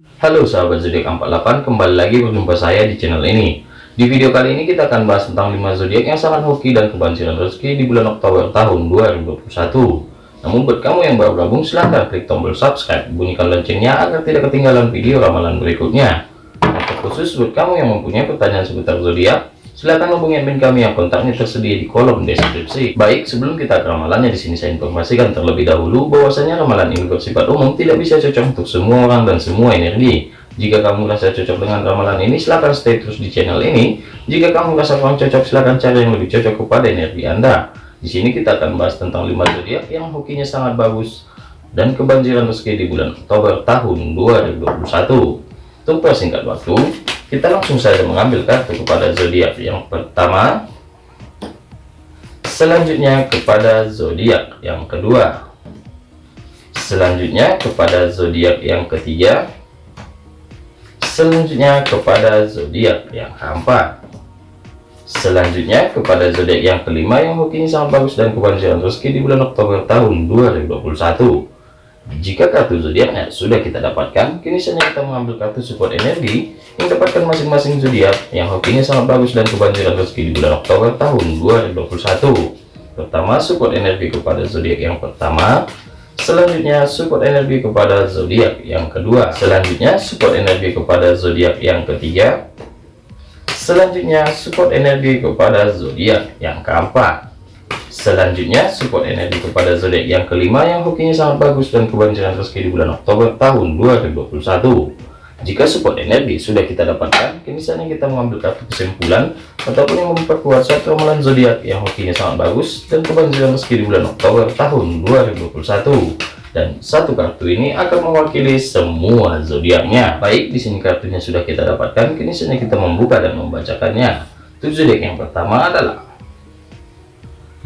Halo sahabat zodiak 48 kembali lagi berjumpa saya di channel ini. Di video kali ini kita akan bahas tentang 5 zodiak yang sangat hoki dan kebanjiran rezeki di bulan Oktober tahun 2021 namun buat kamu yang baru gabung silahkan klik tombol subscribe. Bunyikan loncengnya agar tidak ketinggalan video ramalan berikutnya. Khusus buat kamu yang mempunyai pertanyaan seputar zodiak Silahkan hubungi admin kami yang kontaknya tersedia di kolom deskripsi. Baik, sebelum kita ke ramalannya di sini saya informasikan terlebih dahulu bahwasanya ramalan ini bersifat umum, tidak bisa cocok untuk semua orang dan semua energi. Jika kamu merasa cocok dengan ramalan ini, silahkan stay terus di channel ini. Jika kamu merasa kurang cocok, silahkan cari yang lebih cocok kepada energi Anda. Di sini kita akan bahas tentang 5 zodiak yang hokinya sangat bagus dan kebanjiran rezeki di bulan Oktober tahun 2021. Untuk persingkat waktu, kita langsung saja mengambil kartu kepada zodiak yang pertama. Selanjutnya kepada zodiak yang kedua. Selanjutnya kepada zodiak yang ketiga. Selanjutnya kepada zodiak yang keempat. Selanjutnya kepada zodiak yang kelima yang hokinya sangat bagus dan kebahagiaan rezeki di bulan Oktober tahun 2021 jika kartu zodiaknya sudah kita dapatkan, kini saatnya kita mengambil kartu support energi yang dapatkan masing-masing zodiak yang hokinya sangat bagus dan kebanjiran rezeki di bulan Oktober tahun 2021. Pertama, support energi kepada zodiak yang pertama. Selanjutnya, support energi kepada zodiak yang kedua. Selanjutnya, support energi kepada zodiak yang ketiga. Selanjutnya, support energi kepada zodiak yang keempat. Selanjutnya, support energi kepada zodiak yang kelima yang hokinya sangat bagus dan kebanjiran rezeki di bulan Oktober tahun 2021. Jika support energi sudah kita dapatkan, kini saatnya kita mengambil kartu kesimpulan ataupun yang memperkuat satu ramalan zodiak yang hokinya sangat bagus dan kebanjiran rezeki di bulan Oktober tahun 2021. Dan satu kartu ini akan mewakili semua zodiaknya. Baik, di sini kartunya sudah kita dapatkan, kini saatnya kita membuka dan membacakannya. Tujuh zodiak yang pertama adalah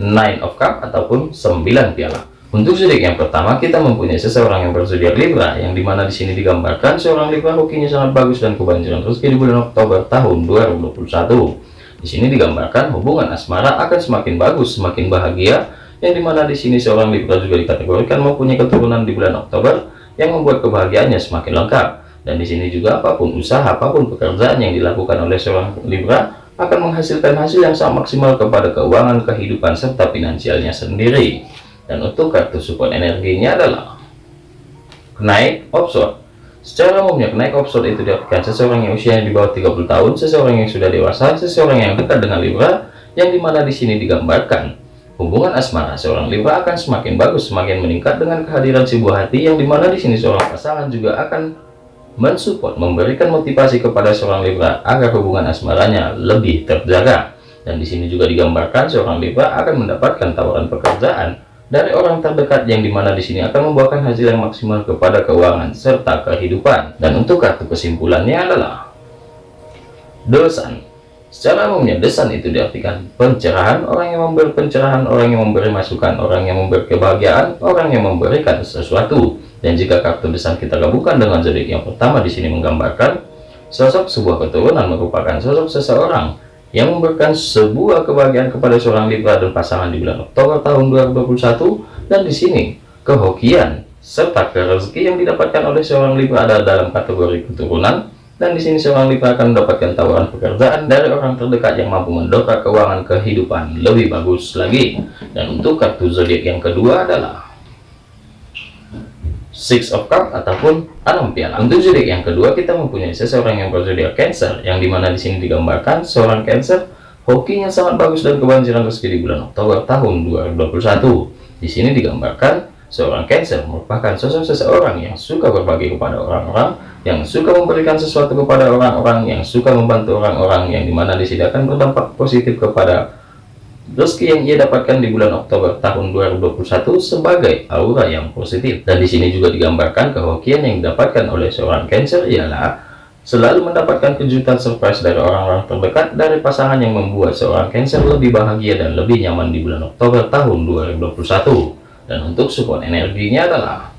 Nine of Cup ataupun 9 piala. Untuk zodiak yang pertama kita mempunyai seseorang yang berzodiak Libra yang di mana di sini digambarkan seorang Libra hokinya sangat bagus dan kebanjiran rezeki di bulan Oktober tahun 2021. Di sini digambarkan hubungan asmara akan semakin bagus, semakin bahagia yang di mana di sini seorang Libra juga dikategorikan mempunyai keturunan di bulan Oktober yang membuat kebahagiaannya semakin lengkap. Dan di sini juga apa pun usaha, apa pun pekerjaan yang dilakukan oleh seorang Libra akan menghasilkan hasil yang sangat maksimal kepada keuangan kehidupan serta finansialnya sendiri. Dan untuk kartu support energinya adalah kenaik offshore. Secara umumnya kenaik offshore itu diartikan seseorang yang usianya di bawah 30 tahun seseorang yang sudah dewasa seseorang yang dekat dengan Libra yang di mana di sini digambarkan hubungan asmara. Seorang Libra akan semakin bagus semakin meningkat dengan kehadiran si buah hati yang di mana di sini seorang pasangan juga akan mensupport memberikan motivasi kepada seorang Libra agar hubungan asmaranya lebih terjaga. Dan di sini juga digambarkan seorang Libra akan mendapatkan tawaran pekerjaan dari orang terdekat yang di mana di sini akan membuahkan hasil yang maksimal kepada keuangan serta kehidupan. Dan untuk kartu kesimpulannya adalah dosan. Secara umumnya desan itu diartikan pencerahan orang yang memberi pencerahan orang yang memberi masukan orang yang memberi kebahagiaan orang yang memberikan sesuatu dan jika kartu desain kita gabungkan dengan zodiak yang pertama di sini menggambarkan sosok sebuah keturunan merupakan sosok seseorang yang memberikan sebuah kebahagiaan kepada seorang Libra dan pasangan di bulan Oktober tahun 2021 dan di sini kehokian serta rezeki yang didapatkan oleh seorang Libra adalah dalam kategori keturunan. Dan di sini seorang Libra akan mendapatkan tawaran pekerjaan dari orang terdekat yang mampu mendongkrak keuangan kehidupan lebih bagus lagi. Dan untuk kartu zodiak yang kedua adalah Six of Cup ataupun enam piala. Untuk zodiak yang kedua kita mempunyai seseorang yang berzodiak Cancer yang di mana di sini digambarkan seorang Cancer hokinya sangat bagus dan kebanjiran rezeki di bulan Oktober tahun 2021. Di sini digambarkan seorang Cancer merupakan sosok seseorang yang suka berbagi kepada orang-orang, yang suka memberikan sesuatu kepada orang-orang, yang suka membantu orang-orang yang di mana di sini akan berdampak positif kepada Rezeki yang ia dapatkan di bulan Oktober tahun 2021 sebagai aura yang positif. Dan di sini juga digambarkan kehokian yang didapatkan oleh seorang Cancer ialah selalu mendapatkan kejutan surprise dari orang-orang terdekat dari pasangan yang membuat seorang Cancer lebih bahagia dan lebih nyaman di bulan Oktober tahun 2021. Dan untuk support energinya adalah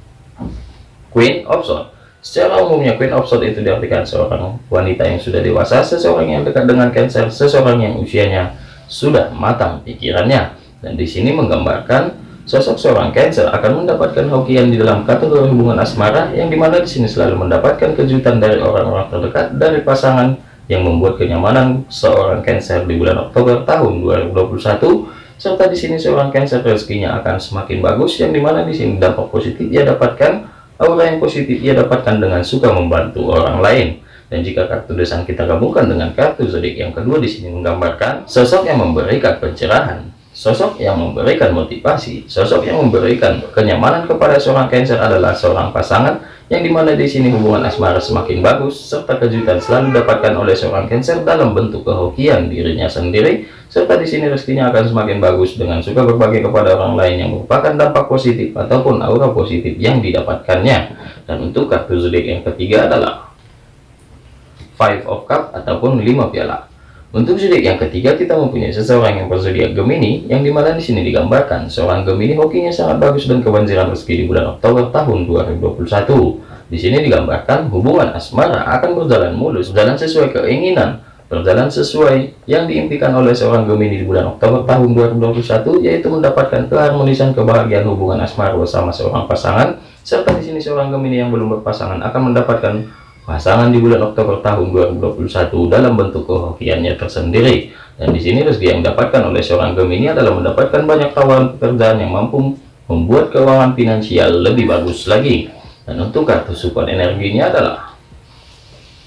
Queen of Swords. Secara umumnya Queen of Swords itu diartikan seorang wanita yang sudah dewasa, seseorang yang dekat dengan Cancer, seseorang yang usianya sudah matang pikirannya. Dan di sini menggambarkan sosok seorang Cancer akan mendapatkan hokian di dalam kategori hubungan asmara yang di mana di sini selalu mendapatkan kejutan dari orang-orang terdekat dari pasangan yang membuat kenyamanan seorang Cancer di bulan Oktober tahun 2021 serta di sini seorang Cancer rezekinya akan semakin bagus yang di mana di sini dampak positif ia dapatkan aura yang positif ia dapatkan dengan suka membantu orang lain dan jika kartu desan kita gabungkan dengan kartu zodiak yang kedua di sini menggambarkan sosok yang memberikan pencerahan Sosok yang memberikan motivasi, sosok yang memberikan kenyamanan kepada seorang Cancer adalah seorang pasangan yang di mana di sini hubungan asmara semakin bagus serta kejutan selalu didapatkan oleh seorang Cancer dalam bentuk kehokian dirinya sendiri serta di sini rezekinya akan semakin bagus dengan suka berbagi kepada orang lain yang merupakan dampak positif ataupun aura positif yang didapatkannya. Dan untuk kartu zodiak yang ketiga adalah Five of Cup ataupun lima piala untuk zodiak yang ketiga kita mempunyai seseorang yang berzodiak Gemini yang di mana di sini digambarkan seorang Gemini hokinya sangat bagus dan kebanjiran rezeki di bulan Oktober tahun 2021. Di sini digambarkan hubungan asmara akan berjalan mulus, berjalan sesuai keinginan, berjalan sesuai yang diimpikan oleh seorang Gemini di bulan Oktober tahun 2021 yaitu mendapatkan keharmonisan kebahagiaan hubungan asmara bersama seorang pasangan serta di sini seorang Gemini yang belum berpasangan akan mendapatkan pasangan di bulan Oktober tahun 2021 dalam bentuk kehokiannya tersendiri. Dan di sini rezeki yang didapatkan oleh seorang Gemini adalah mendapatkan banyak tawaran pekerjaan yang mampu membuat keuangan finansial lebih bagus lagi. Dan untuk kartu support energinya adalah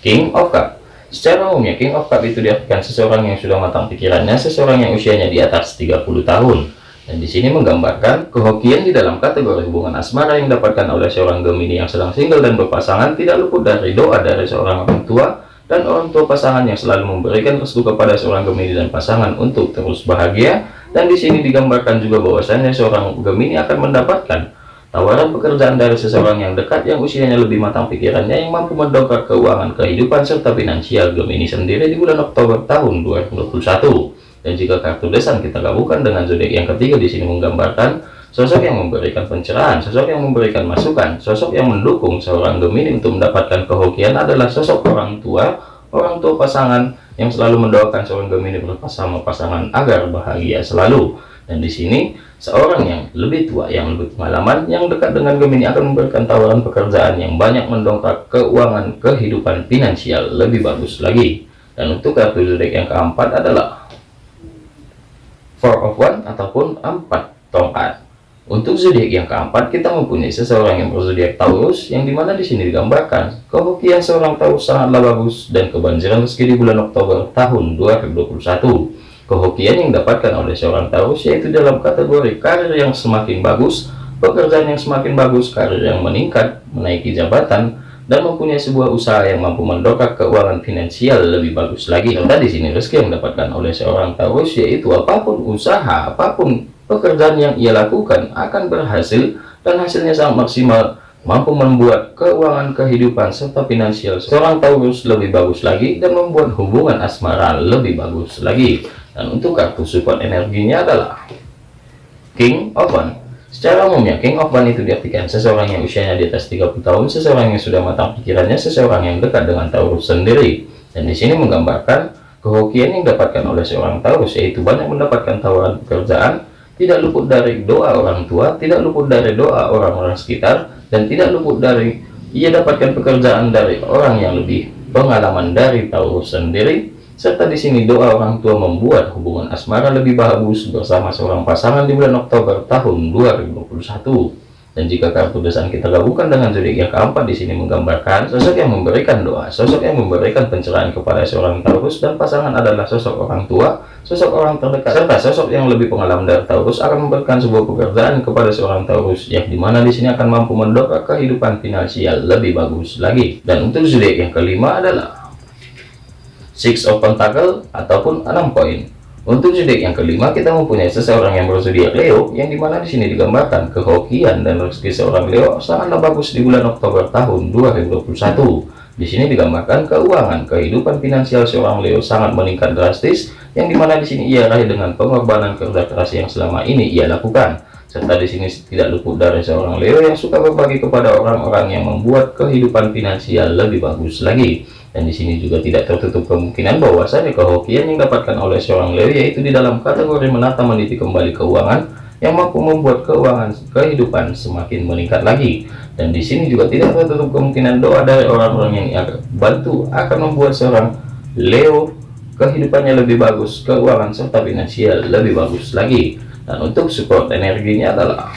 King of Cup. Secara umumnya King of Cup itu diartikan seseorang yang sudah matang pikirannya seseorang yang usianya di atas 30 tahun dan di sini menggambarkan kehokian di dalam kategori hubungan asmara yang didapatkan oleh seorang Gemini yang sedang single dan berpasangan tidak luput dari doa dari seorang orang tua dan orang tua pasangan yang selalu memberikan restu kepada seorang Gemini dan pasangan untuk terus bahagia. Dan di sini digambarkan juga bahwasanya seorang Gemini akan mendapatkan tawaran pekerjaan dari seseorang yang dekat yang usianya lebih matang pikirannya yang mampu mendongkrak keuangan kehidupan serta finansial Gemini sendiri di bulan Oktober tahun 2021 dan jika kartu desan kita gabungkan dengan zodiak yang ketiga di sini menggambarkan sosok yang memberikan pencerahan, sosok yang memberikan masukan, sosok yang mendukung seorang Gemini untuk mendapatkan kehokian adalah sosok orang tua, orang tua pasangan yang selalu mendoakan seorang Gemini bersama pasangan agar bahagia selalu. Dan di sini seorang yang lebih tua, yang lebih pengalaman, yang dekat dengan Gemini akan memberikan tawaran pekerjaan yang banyak mendongkrak keuangan kehidupan finansial lebih bagus lagi. Dan untuk kartu zodiak yang keempat adalah four of one ataupun empat tongkat. Untuk zodiak yang keempat kita mempunyai seseorang yang berzodiak Taurus yang di mana di sini digambarkan kehokian seorang Taurus sangatlah bagus dan kebanjiran rezeki di bulan Oktober tahun 2021 kehokian yang didapatkan oleh seorang Taurus yaitu dalam kategori karir yang semakin bagus pekerjaan yang semakin bagus karir yang meningkat menaiki jabatan dan mempunyai sebuah usaha yang mampu mendongkrak keuangan finansial lebih bagus lagi. Serta di sini rezeki yang didapatkan oleh seorang Taurus yaitu apa pun usaha, apa pun pekerjaan yang ia lakukan akan berhasil dan hasilnya sangat maksimal mampu membuat keuangan kehidupan serta finansial seorang Taurus lebih bagus lagi dan membuat hubungan asmara lebih bagus lagi dan untuk kartu support energinya adalah King of One Secara umumnya, King of One itu diartikan seseorang yang usianya di atas 30 tahun, seseorang yang sudah matang pikirannya, seseorang yang dekat dengan Taurus sendiri. Dan di sini menggambarkan kehokian yang didapatkan oleh seorang Taurus, yaitu banyak mendapatkan tawaran pekerjaan, tidak luput dari doa orang tua, tidak luput dari doa orang-orang sekitar, dan tidak luput dari ia dapatkan pekerjaan dari orang yang lebih pengalaman dari Taurus sendiri, serta di sini doa orang tua membuat hubungan asmara lebih bagus bersama seorang pasangan di bulan Oktober tahun 2021. Dan jika kartu desan kita gabungkan dengan zodiak yang keempat di sini menggambarkan sosok yang memberikan doa, sosok yang memberikan pencerahan kepada seorang Taurus dan pasangan adalah sosok orang tua, sosok orang terdekat, serta sosok yang lebih pengalaman dari Taurus akan memberikan sebuah pekerjaan kepada seorang Taurus yang di mana di sini akan mampu mendongkrak kehidupan finansial lebih bagus lagi. Dan untuk zodiak yang kelima adalah six of pentacle ataupun enam koin. Untuk zodiak yang kelima kita mempunyai seseorang yang berzodiak Leo yang di mana di sini digambarkan kehokian dan rezeki seorang Leo sangatlah bagus di bulan Oktober tahun 2021 di sini digambarkan keuangan kehidupan finansial seorang Leo sangat meningkat drastis yang di mana di sini ia raih dengan pengorbanan kerja keras yang selama ini ia lakukan. Serta di sini tidak luput dari seorang Leo yang suka berbagi kepada orang-orang yang membuat kehidupan finansial lebih bagus lagi dan di sini juga tidak tertutup kemungkinan bahwasanya kehokian yang dapatkan oleh seorang Leo yaitu di dalam kategori menata meniti kembali keuangan yang mampu membuat keuangan kehidupan semakin meningkat lagi. Dan di sini juga tidak tertutup kemungkinan doa dari orang-orang yang akan bantu akan membuat seorang Leo kehidupannya lebih bagus, keuangan serta finansial lebih bagus lagi. Dan untuk support energinya adalah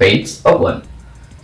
Page of One.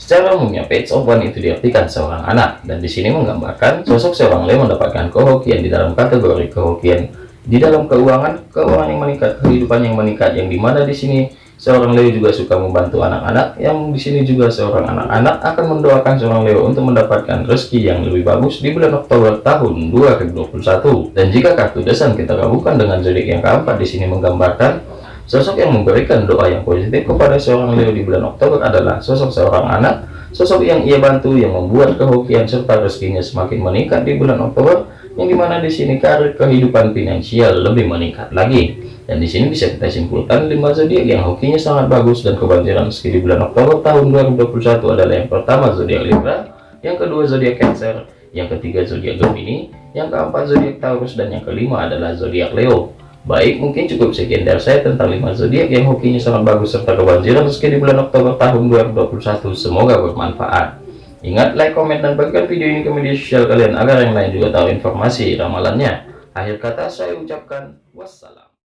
Secara umumnya Page of One itu diartikan seorang anak dan di sini menggambarkan sosok seorang Leo mendapatkan kehokian di dalam kategori kehokian di dalam keuangan, keuangan yang meningkat, kehidupan yang meningkat, yang di mana di sini seorang Leo juga suka membantu anak-anak, yang di sini juga seorang anak-anak akan mendoakan seorang Leo untuk mendapatkan rezeki yang lebih bagus di bulan Oktober tahun 2021. Dan jika kartu desan kita gabungkan dengan zodiak yang keempat di sini menggambarkan sosok yang memberikan doa yang positif kepada seorang Leo di bulan Oktober adalah sosok seorang anak, sosok yang ia bantu yang membuat kehokian serta rezekinya semakin meningkat di bulan Oktober yang di mana di sini karir kehidupan finansial lebih meningkat lagi. Dan di sini bisa kita simpulkan lima zodiak yang hokinya sangat bagus dan kebanjiran meski di bulan Oktober tahun 2021 adalah yang pertama zodiak Libra yang kedua zodiak Cancer yang ketiga zodiak Gemini yang keempat zodiak Taurus dan yang kelima adalah zodiak Leo baik mungkin cukup sekian dari saya tentang lima zodiak yang hokinya sangat bagus serta kebanjiran meski di bulan Oktober tahun 2021 semoga bermanfaat Ingat like, komen, dan bagikan video ini ke media sosial kalian agar yang lain juga tahu informasi ramalannya. Akhir kata saya ucapkan wassalam.